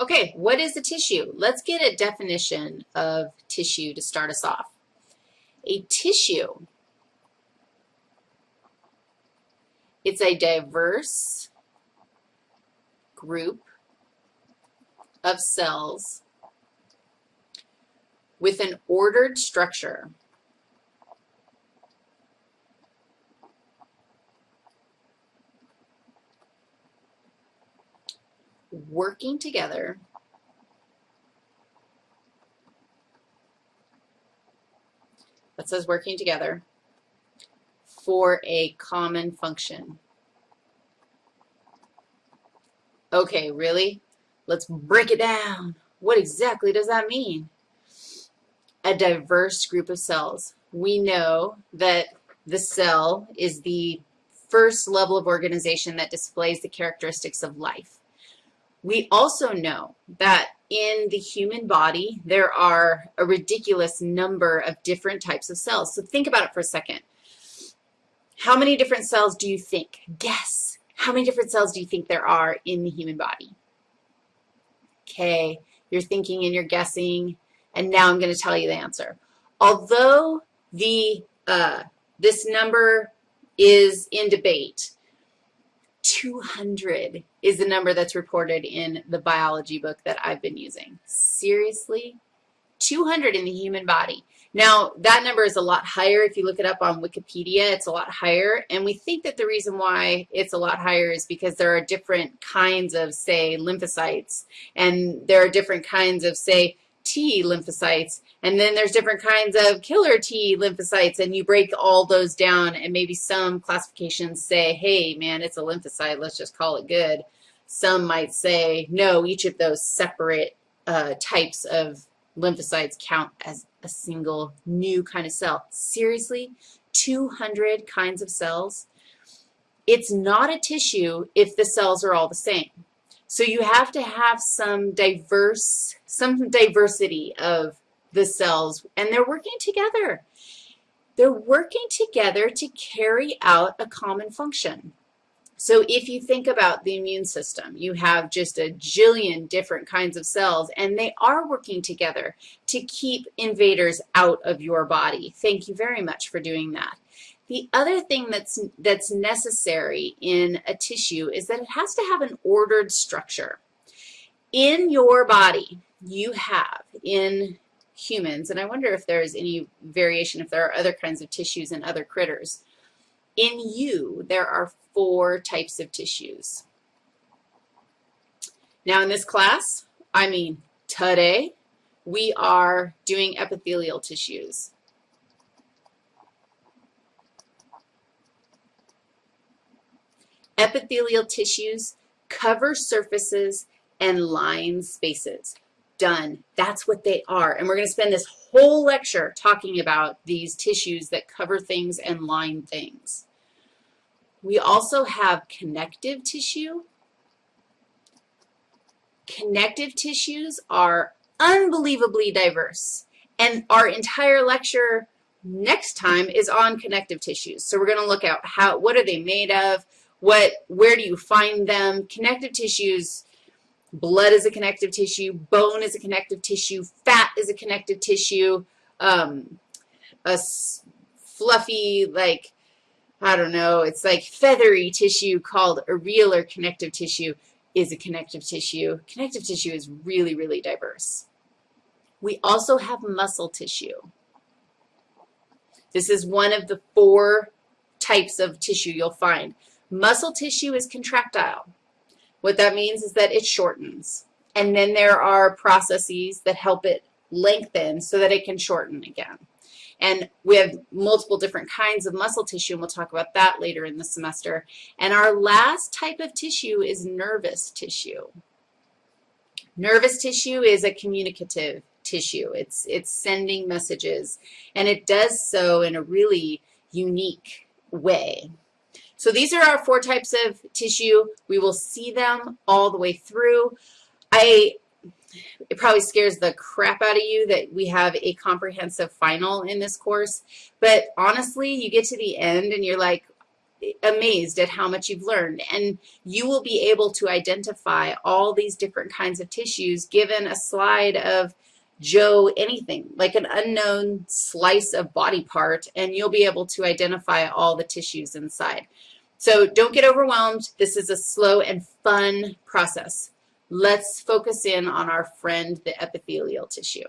Okay, what is a tissue? Let's get a definition of tissue to start us off. A tissue, it's a diverse group of cells with an ordered structure. Working together that says working together for a common function. Okay, really? Let's break it down. What exactly does that mean? A diverse group of cells. We know that the cell is the first level of organization that displays the characteristics of life. We also know that in the human body, there are a ridiculous number of different types of cells. So think about it for a second. How many different cells do you think? Guess. How many different cells do you think there are in the human body? Okay, you're thinking and you're guessing, and now I'm going to tell you the answer. Although the uh, this number is in debate, 200 is the number that's reported in the biology book that I've been using. Seriously? 200 in the human body. Now, that number is a lot higher. If you look it up on Wikipedia, it's a lot higher. And we think that the reason why it's a lot higher is because there are different kinds of, say, lymphocytes. And there are different kinds of, say, T lymphocytes, and then there's different kinds of killer T lymphocytes, and you break all those down, and maybe some classifications say, hey, man, it's a lymphocyte, let's just call it good. Some might say, no, each of those separate uh, types of lymphocytes count as a single new kind of cell. Seriously? 200 kinds of cells? It's not a tissue if the cells are all the same. So you have to have some diverse, some diversity of the cells, and they're working together. They're working together to carry out a common function. So if you think about the immune system, you have just a jillion different kinds of cells, and they are working together to keep invaders out of your body. Thank you very much for doing that. The other thing that's, that's necessary in a tissue is that it has to have an ordered structure. In your body, you have, in humans, and I wonder if there's any variation, if there are other kinds of tissues in other critters. In you, there are four types of tissues. Now in this class, I mean today, we are doing epithelial tissues. Epithelial tissues cover surfaces and line spaces. Done. That's what they are. And we're going to spend this whole lecture talking about these tissues that cover things and line things. We also have connective tissue. Connective tissues are unbelievably diverse. And our entire lecture next time is on connective tissues. So we're going to look at how, what are they made of, what, where do you find them? Connective tissues, blood is a connective tissue, bone is a connective tissue, fat is a connective tissue, um, a fluffy, like, I don't know, it's like feathery tissue called areolar connective tissue is a connective tissue. Connective tissue is really, really diverse. We also have muscle tissue. This is one of the four types of tissue you'll find. Muscle tissue is contractile. What that means is that it shortens. And then there are processes that help it lengthen so that it can shorten again. And we have multiple different kinds of muscle tissue, and we'll talk about that later in the semester. And our last type of tissue is nervous tissue. Nervous tissue is a communicative tissue. It's, it's sending messages, and it does so in a really unique way. So these are our four types of tissue. We will see them all the way through. I, it probably scares the crap out of you that we have a comprehensive final in this course, but honestly, you get to the end and you're like, amazed at how much you've learned. And you will be able to identify all these different kinds of tissues given a slide of Joe anything, like an unknown slice of body part, and you'll be able to identify all the tissues inside. So don't get overwhelmed. This is a slow and fun process. Let's focus in on our friend, the epithelial tissue.